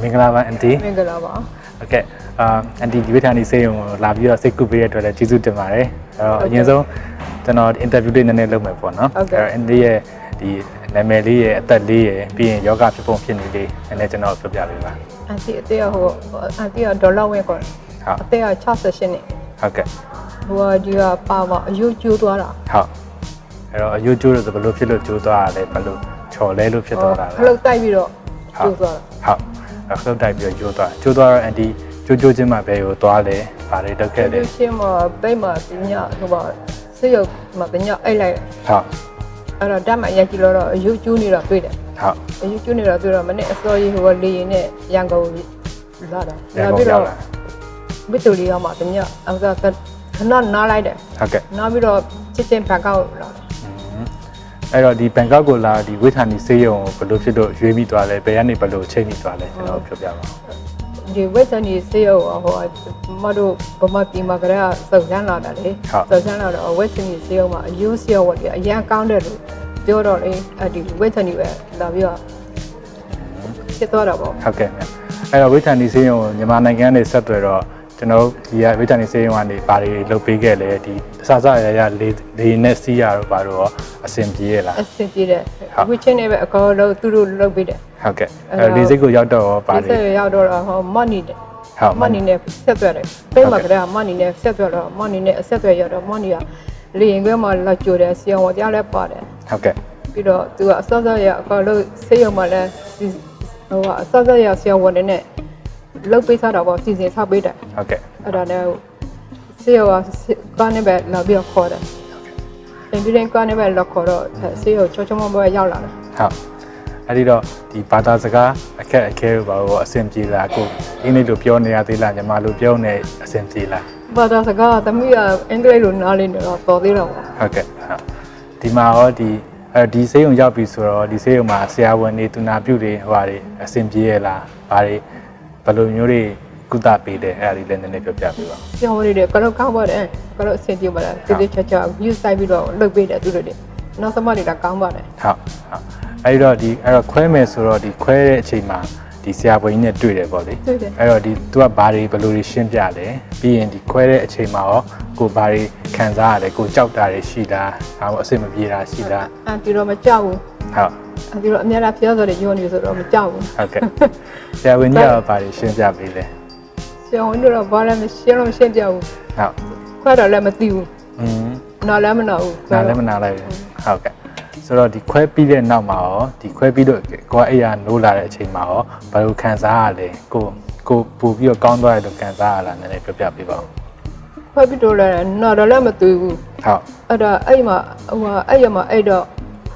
မင်္ဂလာပါအန်တီ မင်္ဂလာပါ โอเคအာအန်တီဒီဝိထာနီစေးရုံကိုလာပြီးတော့စိတ်ကူပေးရတဲ့အတွက်လည်းကျေးဇူးတင်ပါတယ်အဲ့တော့အရင်ဆုံးကျွန်တော်အင်တာဗျူးလေးနည်းနည်းလုပ်မယ်ပေါ့နော်အဲ့တော့အန်တီရဲ့ဒီနာမည်လေးရဲ့အသက်လေးရဲ့ပြီးရင်ယောဂဖြစ်ပုံဖြစ်နေလေးနည်းနည်းကျွန်တော်ပြောပြပေးပါ အန်တီအသေးကဟိုအန်တီကဒေါ်လာဝင်းကော ဟုတ် အသေးက68နှစ် ဟုတ်ကဲ့ ဟိုကဒီကပါပါအယုတ်ကျိုးသွားတာ ဟုတ်အဲ့တော့အယိုးကျိုးလို့ဆိုဘယ်လိုဖြစ်လို့ကျိုးသွားတာလဲဘယ်လိုချော်လဲလို့ဖြစ်သွားတာလဲ ခလုတ်တိုက်ပြီးတော့ကျိုးသွားတာ ဟုတ်အဲ့ ခလုတ်တိုက်ပြီးတော့ကျိုးသွားကျိုးသွားတော့အန်တီကျိုးကျိုးချင်းမှဘယ်ကိုသွားလဲဘာတွေလုပ်ခဲ့လဲဒီချင်းမှာပိတ်မှာပညာဟိုပါဆေးရုံမှာပညာအိတ်လိုက်ဟုတ်အဲ့တော့ဓာတ်မှရိုက်ကြည့်လို့တော့အယုတ်ကျိုးနေတော့တွေ့တယ်ဟုတ်အယုတ်ကျိုးနေတော့တွေ့တော့မနေ့အစောကြီးဟိုကလေရင်နဲ့ရန်ကုန်လာတာရန်ကုန်ရောက်လာဘစ်တူလီရောက်မှာပညာအဲ့ဒါခဏနားလိုက်တယ်ဟုတ်ကဲ့နားပြီးတော့ချစ်ချင်းဘန်ကောက်လာတယ် အဲ့တော့ဒီဘန်ကောက်ကိုလာဒီဝိထာနီစေးရုံကိုဘယ်လိုဖြစ်လို့ရွေးမိသွားလဲဘယ်ကနေဘယ်လိုချိန်မိသွားလဲကျွန်တော်ပြောပြပါဦးဒီဝက်တန်ဒီစေးရောဟိုမတို့ဗမာပြည်မှာကလေးကစုံစမ်းလာတာလေစုံစမ်းလာတော့ဝက်တန်ဒီစေးရောမှာအယိုးစေးရောဝတ်ပြီးအရန်ကောင်းတယ်လို့ပြောတော့လေအဲ့ဒီဝက်တန်ဒီပဲလာပြီးတော့ဖြစ်သွားတာပေါ့ဟုတ်ကဲ့မြတ်အဲ့တော့ဝိထာနီစေးရုံကိုမြန်မာနိုင်ငံကနေဆက်သွယ်တော့ ကျွန်တော်ဒီကဝိထာနီစေးရုံကနေဘာတွေလုပ်ပေးခဲ့လဲဒီအစစရရလေးလေးနဲ့စီးရတော့ဘာလို့ရောအဆင်ပြေရလားအဆင်ပြေတယ်ဝစ်ချင်းနေပဲအကောလုံးသူတို့လုပ်ပြီးတယ်ဟုတ်ကဲ့အဲ့လေးစိတ်ကိုရောက်တော့ရောဘာဒီတွေဆက်ရောက်တော့ဟောမနီတယ်ဟုတ်မနီနဲ့ဆက်သွယ်တယ်ပိတ်မှာကလေးကမနီနဲ့ဆက်သွယ်တော့မနီနဲ့အဆက်သွယ်ရတော့မနီကလေရင်ခွဲမှာလာကြိုတယ်ဆီအောင်ဝတရားလည်းပါတယ်ဟုတ်ကဲ့ပြီးတော့သူကအစောစောရအကောလို့ဆေးရုံမှာလည်းစီဟိုကအစောစောရဆရာဝန်တွေနဲ့ လုတ်ပေးထားတာပေါ့စီစဉ်ထားပေးတယ်ဟုတ်ကဲ့အဲ့ဒါနဲ့ဆေးရုံကကနေပဲလာပြီးတော့ခေါ်တယ်အင်ဂျင်ကနေပဲလောက်ခေါ်တော့ဆေးရုံချောချောမမပဲရောက်လာတယ်ဟုတ်အဲ့ဒီတော့ဒီဘာသာစကားအခက်အခဲဘာလို့အဆင်ပြေလားကိုအင်္ဂလိပ်လိုပြောနေရသေးလားညီမလိုပြောနေအဆင်ပြေလားဘာသာစကားကသမီးကအင်္ဂလိပ်လိုနားလည်နေတော့တော်သေးတော့ပေါ့ဟုတ်ကဲ့ဟုတ်ဒီမှာရောဒီအဲဒီဆေးရုံရောက်ပြီဆိုတော့ဒီဆေးရုံမှာဆရာဝန်တွေသူနာပြုတွေဟိုဟာတွေအဆင်ပြေရလားဘာတွေ ဘယ်လိုမျိုးတွေကုသပေးတယ်အဲ့ဒါလေးလည်းနည်းနည်းပြောပြပေးပါဦးဆရာဝန်တွေကကတော့ကောင်းပါတယ်ကတော့အဆင်ပြေပါတယ်တိတိကျကျ view site ပြီးတော့လုတ်ပေးတယ်သူတို့တွေနောက်သမတွေကကောင်းပါတယ်ဟုတ်ဟုတ်အဲ့ဒီတော့ဒီအဲ့တော့ခွဲမယ်ဆိုတော့ဒီခွဲတဲ့အချိန်မှာဒီဆရာဝန်ကြီးနဲ့တွေ့တယ်ပေါ့လေတွေ့တယ်အဲ့တော့ဒီသူကဘာတွေဘယ်လိုတွေရှင်းပြလဲပြီးရင်ဒီခွဲတဲ့အချိန်မှာရောကိုဘာတွေခံစားရလဲကိုကြောက်တာတွေရှိလားဒါမှမဟုတ်အဆင်မပြေတာရှိလားအန်တီတော့မကြောက်ဘူးဟုတ် အန်တီတော့အများအားဖျားစော်တွေညွှန်နေဆိုတော့မကြောက်ဘူးဟုတ်ကဲ့ဆရာဝန်ကြီးကဘာတွေရှင်းပြပေးလဲဆရာဝန်တို့တော့ဘာလဲမရှင်းတော့မရှင်းပြဘူးဟုတ်ခွဲတော့လည်းမသိဘူးอืมနားလည်းမနာဘူးနားလည်းမနာလိုက်ဘူးဟုတ်ကဲ့ဆိုတော့ဒီခွဲပြီးတဲ့နောက်မှာရောဒီခွဲပြီးတော့ကိုကအဲ့ရနိုးလာတဲ့အချိန်မှာရောဘယ်လိုခံစားရလဲကိုကိုပူပြီးတော့ကောင်းသွားတယ်လို့ခံစားရလားနည်းနည်းပြောပြပေးပါဦးခွဲပြီးတော့လည်းနားတော့လည်းမသိဘူးဟုတ်အဲ့ဒါအဲ့မှာဟိုဟာအဲ့ရမှာအဲ့တော့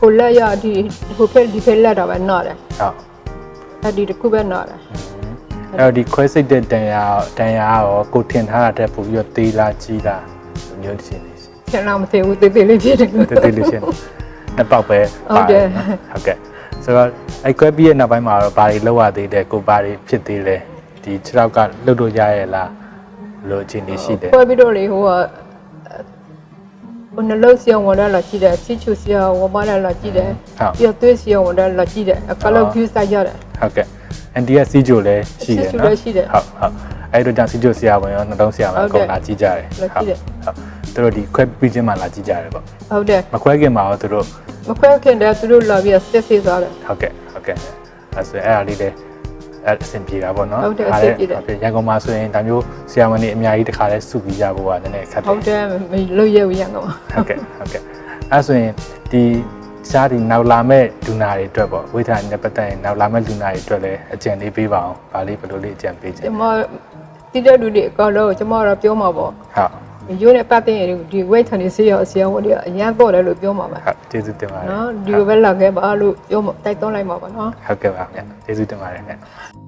ဟိုလက်ရဒီဟိုဖက်ဒီဖက်လက်တော့ပဲနားတယ်ဟုတ်အဲ့ဒီတစ်ခုပဲနားတယ်အဲ့တော့ဒီခွဲစိတ်တဲ့တန်ရာတန်ရာရောကိုထင်ထားတာတက်ပို့ပြီးတော့သေးလားကြီးလားဒီမျိုးရှင်းနေစီဆင်လာမသိဘူးတေးသေးလေးဖြစ်တယ်တေးသေးလေးရှင်းနှစ်ပေါက်ပဲဟုတ်တယ်ဟုတ်ကဲ့ဆိုတော့အဲ့ခွဲပြီးရဲ့နောက်ပိုင်းမှာတော့ဘာတွေလောက်ရသေးတယ်ကိုဘာတွေဖြစ်သေးလဲဒီခြေထောက်ကလှုပ်လို့ရရဲ့လားဘယ်လိုအခြေအနေရှိတယ်ခွဲပြီးတော့လေဟိုက ဟိုနှလုံးစီအောင်ဝင်လာကြည့်တယ်ချစ်ချူစီအောင်ဝင်မလာလာကြည့်တယ်ဟုတ်ပြီးတော့သွေးစီအောင်ဝင်လာကြည့်တယ်အကလောက် view site ရတယ်ဟုတ်ကဲ့အန်တီကစီဂျိုလည်းရှိတယ်စီဂျိုနော်လည်းရှိတယ်ဟုတ်ဟုတ်အဲ့တို့ကြောင့်စီဂျိုဆရာဝန်ရောနှလုံးဆရာဝန်ဟုတ်အတယ်ကုန်လာကြည့်ကြတယ်လာကြည့်တယ်ဟုတ်သူတို့ဒီခွဲပြီးချင်းမှလာကြည့်ကြတယ်ပေါ့ဟုတ်တယ်မခွဲခင်မှာရောသူတို့မခွဲခင်တည်းသူတို့လာပြီးစစ်စစ်သွားတယ်ဟုတ်ကဲ့ဟုတ်ကဲ့အဲဆိုအဲ့အားလေးလည်း အဲ့အဆင်ပြေတာပေါ့နော်ဟုတ်တယ်အဆင်ပြေတယ်ဟုတ်ကဲ့ရန်ကုန်မှာဆိုရင်ဒါမျိုးဆရာဝန်တွေအများကြီးတစ်ခါလဲစုပြီးကြဖို့ကနည်းနည်းခက်တယ်ဟုတ်တယ်မလို့ရဘူးရကောင်ဟုတ်ကဲ့ဟုတ်ကဲ့အဲဆိုရင်ဒီရှားဒီနောက်လာမဲ့လူနာတွေအတွက်ပေါ့ဝိထာနဲ့ပတ်သက်ရင်နောက်လာမဲ့လူနာတွေအတွက်လည်းအကြံလေးပေးပါအောင်ဗာလေးဘယ်လိုလေးအကြံပေးချင်ကျမတိတဲ့လူတွေအကောင်လုံးကျမတော့ပြောမှာပေါ့ဟုတ် ရိုးနဲ့ပတ်တဲ့ဒီ weight ထန်နေစေးရအစီအဝတ်တွေအရန်တော့တယ်လို့ပြောမှာပါဟုတ်ကျေးဇူးတင်ပါတယ်နော်ဒီလိုပဲလာခဲ့ပါလို့ပြောမှာတိုက်တွန်းလိုက်မှာပါနော်ဟုတ်ကဲ့ပါဗျကျေးဇူးတင်ပါတယ်ခင်ဗျ